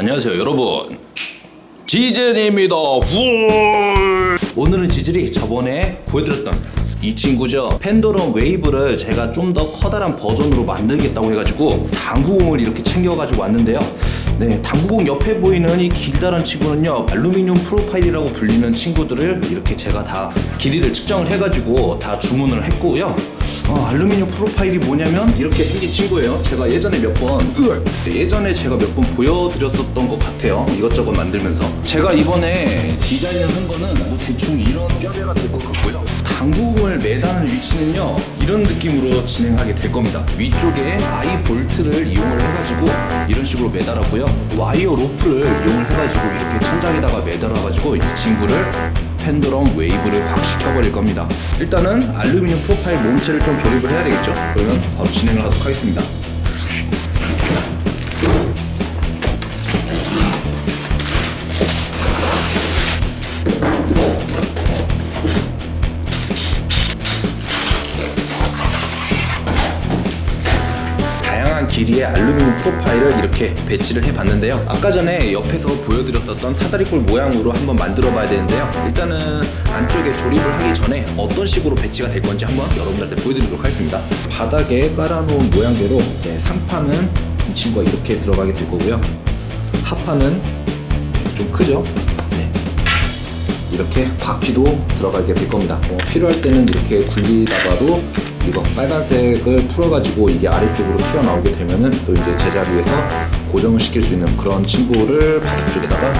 안녕하세요 여러분. 지젤입니다 훌. 오늘은 지젤이 저번에 보여드렸던 이 친구죠. pendulum wave를 제가 좀 더 커다란 버전으로 만들겠다고 해가지고 당구공을 이렇게 챙겨가지고 왔는데요. 네 당구공 옆에 보이는 이 길다란 친구는요 알루미늄 profile이라고 불리는 친구들을 이렇게 제가 다 길이를 측정을 해가지고 다 주문을 했고요 어, 알루미늄 profile이 뭐냐면 이렇게 생긴 친구예요. 제가 예전에 몇번 예전에 제가 몇 번 보여드렸었던 것 같아요. 이것저것 만들면서. 제가 이번에 디자인을 한 거는 뭐 대충 이런 뼈대가 될 것 같고요. 당구공을 매다는 위치는요 이런 느낌으로 진행하게 될 겁니다. 위쪽에 I 볼트를 이용을 해가지고 이런 식으로 매달았고요. 와이어 로프를 이용을 해가지고 이렇게 천장에다가 매달아가지고 이 친구를 pendulum wave를 확 시켜버릴 겁니다. 일단은 알루미늄 profile 몸체를 좀 조립을 해야 되겠죠? 그러면 바로 진행을 하도록 하겠습니다 길이의 알루미늄 profile을 이렇게 배치를 해봤는데요. 아까 전에 옆에서 보여드렸었던 사다리꼴 모양으로 한번 만들어 봐야 되는데요. 일단은 안쪽에 조립을 하기 전에 어떤 식으로 배치가 될 건지 한번 여러분들한테 보여드리도록 하겠습니다. 바닥에 깔아놓은 모양대로 네, 상판은 이 친구가 이렇게 들어가게 될 거고요. 하판은 좀 크죠? 네. 이렇게 바퀴도 들어가게 될 겁니다. 어, 필요할 때는 이렇게 굴리다가도 이거 빨간색을 풀어가지고 이게 아래쪽으로 튀어나오게 되면은 또 이제 제자리에서 고정을 시킬 수 있는 그런 친구를 바닥 쪽에다가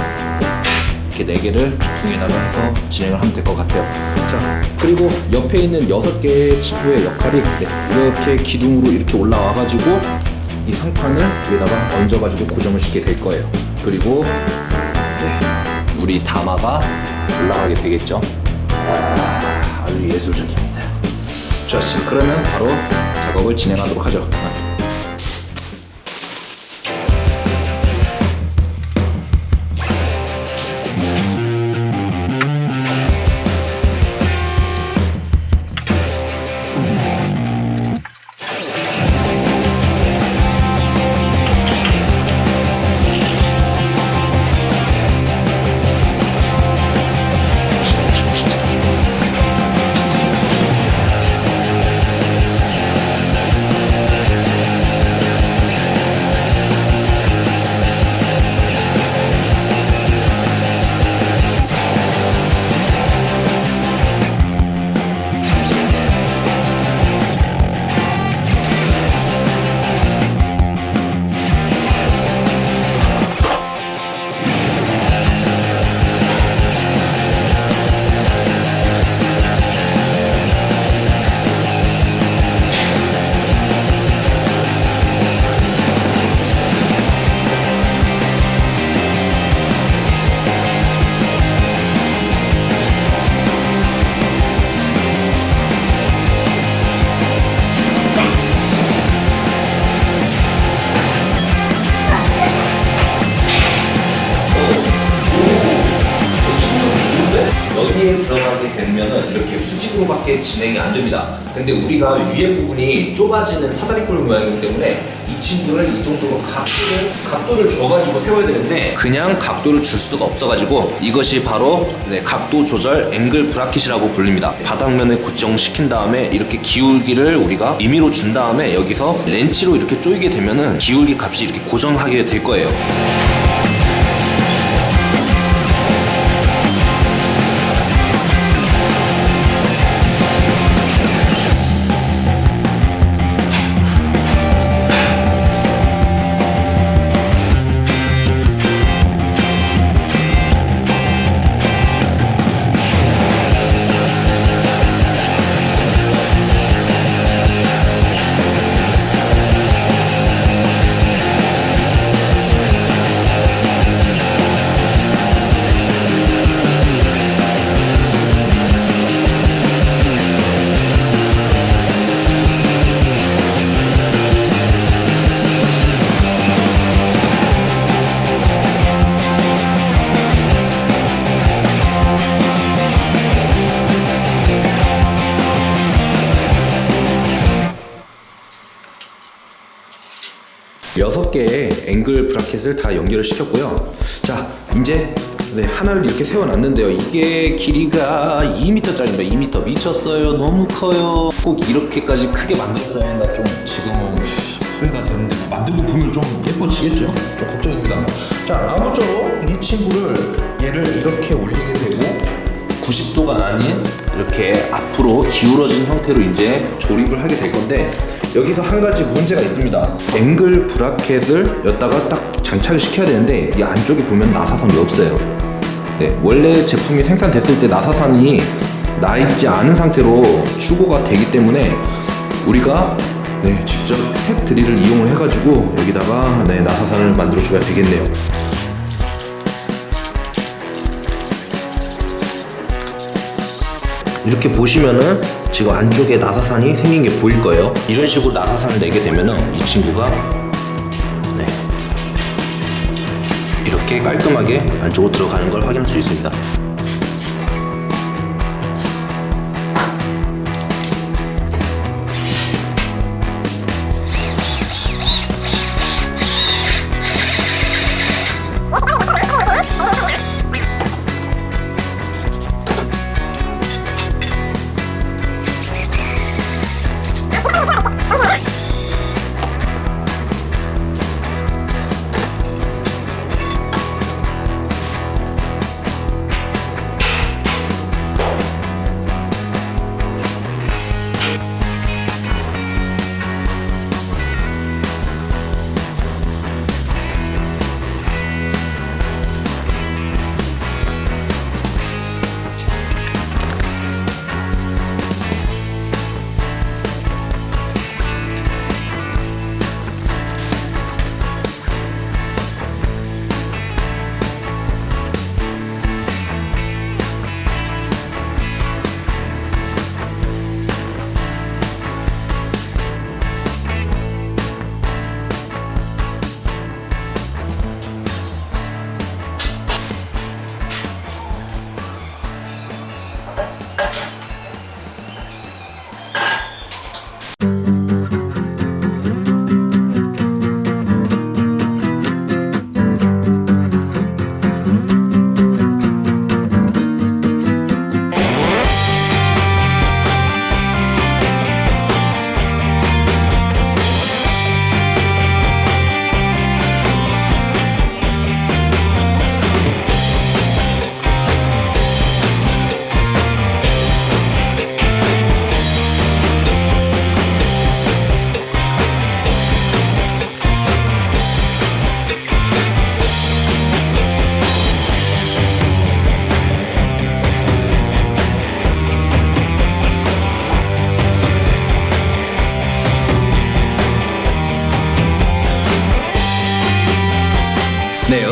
이렇게 네 개를 기둥에다가 해서 진행을 하면 될 것 같아요. 자 그리고 옆에 있는 여섯 개의 친구의 역할이 네, 이렇게 기둥으로 이렇게 올라와 가지고 이 상판을 위에다가 얹어 가지고 고정을 시키게 될 거예요. 그리고 네, 우리 다마가 올라가게 되겠죠. 아, 아주 예술적입니다. 좋습니다. 그러면 바로 작업을 진행하도록 하죠. 진행이 안 됩니다. 근데 우리가 위에 부분이 좁아지는 사다리꼴 모양이기 때문에 이 친구를 이 정도로 각도를 각도를 줘가지고 세워야 되는데 그냥 각도를 줄 수가 없어가지고 이것이 바로 네, 각도 조절 앵글 브라켓이라고 불립니다. 바닥면을 고정시킨 다음에 이렇게 기울기를 우리가 임의로 준 다음에 여기서 렌치로 이렇게 조이게 되면은 기울기 값이 이렇게 고정하게 될 거예요. 앵글 브라켓을 다 연결을 시켰고요. 자, 이제 네, 하나를 이렇게 세워놨는데요. 이게 길이가 2m짜리입니다. 2m 미쳤어요. 너무 커요. 꼭 이렇게까지 크게 만들었어야 했나 좀 지금은 후회가 되는데 만들고 보면 좀 예뻐지겠죠? 좀 걱정입니다. 자, 아무쪼록 이 친구를 얘를 이렇게 올리게 되고 90도가 아닌 이렇게 앞으로 기울어진 형태로 이제 조립을 하게 될 건데 여기서 한 가지 문제가 있습니다. 앵글 브라켓을 여기다가 딱 장착을 시켜야 되는데 이 안쪽에 보면 나사선이 없어요. 네, 원래 제품이 생산됐을 때 나사선이 나 있지 않은 상태로 추고가 되기 때문에 우리가 네, 직접 탭 드릴을 이용을 해가지고 여기다가 네, 나사선을 만들어 줘야 되겠네요. 이렇게 보시면은 지금 안쪽에 나사산이 생긴 게 보일 거예요. 이런 식으로 나사산을 내게 되면은 이 친구가 네 이렇게 깔끔하게 안쪽으로 들어가는 걸 확인할 수 있습니다.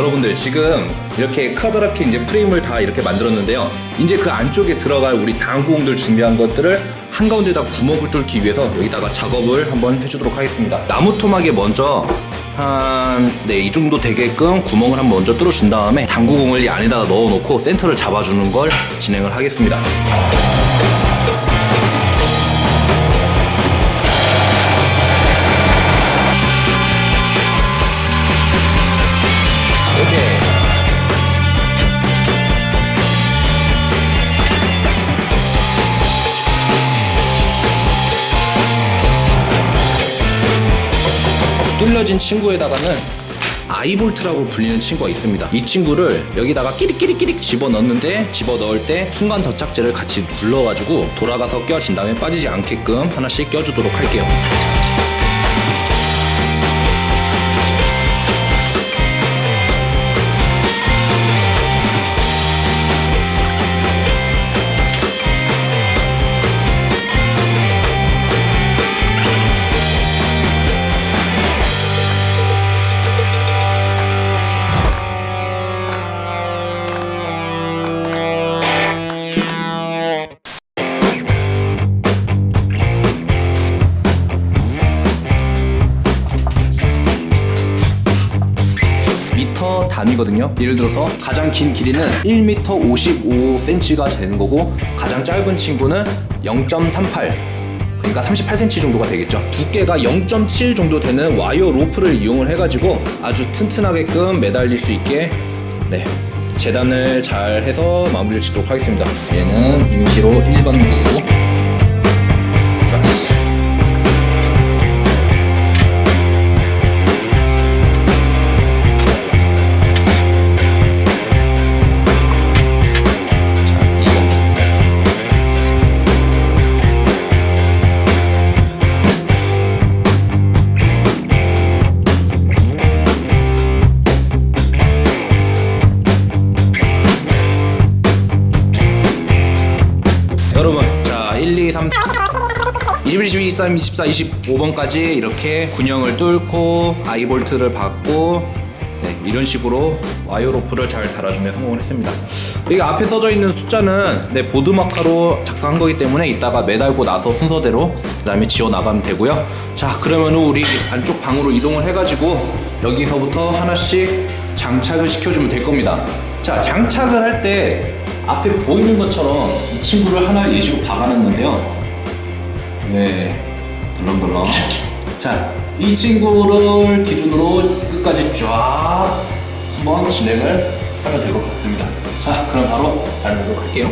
여러분들 지금 이렇게 커다랗게 이제 프레임을 다 이렇게 만들었는데요. 이제 그 안쪽에 들어갈 우리 당구공들 준비한 것들을 한가운데다 구멍을 뚫기 위해서 여기다가 작업을 한번 해주도록 하겠습니다. 나무 토막에 먼저 한, 네, 이 정도 되게끔 구멍을 한번 먼저 뚫어준 다음에 당구공을 이 안에다가 넣어놓고 센터를 잡아주는 걸 진행을 하겠습니다. 뚫려진 친구에다가는 아이볼트라고 불리는 친구가 있습니다. 이 친구를 여기다가 끼릭끼릭끼릭 집어 넣는데 집어 넣을 때 순간 접착제를 같이 눌러가지고 돌아가서 껴진 다음에 빠지지 않게끔 하나씩 껴주도록 할게요. 단위거든요. 예를 들어서 가장 긴 길이는 1m 55cm가 되는 거고 가장 짧은 친구는 0.38 그러니까 그러니까 38cm 정도가 되겠죠. 두께가 0.7 정도 되는 와이어 로프를 이용을 해가지고 아주 튼튼하게끔 매달릴 수 있게 네 재단을 잘 해서 마무리를 짓도록 하겠습니다. 얘는 임시로 1번 구. 21, 22, 23, 24, 25번까지 이렇게 군형을 뚫고 아이볼트를 받고 네, 이런 식으로 와이어 로프를 잘 달아주며 성공을 했습니다. 여기 앞에 써져 있는 숫자는 네, 보드 마카로 작성한 거기 때문에 이따가 매달고 나서 순서대로 그 다음에 지워 나가면 되고요. 자 그러면 우리 안쪽 방으로 이동을 해가지고 여기서부터 하나씩 장착을 시켜주면 될 겁니다. 자 장착을 할 때 앞에 보이는 것처럼 이 친구를 하나 예시로 박아놨는데요 네, 덜렁덜렁. 자, 이 친구를 기준으로 끝까지 쫙 한번 진행을 하면 될 것 같습니다. 자, 그럼 바로 달려보도록 할게요.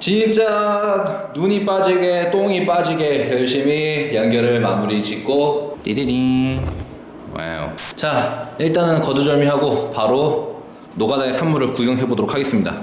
진짜 눈이 빠지게 똥이 빠지게 열심히 연결을 마무리 짓고 띠리리. wow. 자 일단은 거두절미하고 바로 노가다의 산물을 구경해 보도록 하겠습니다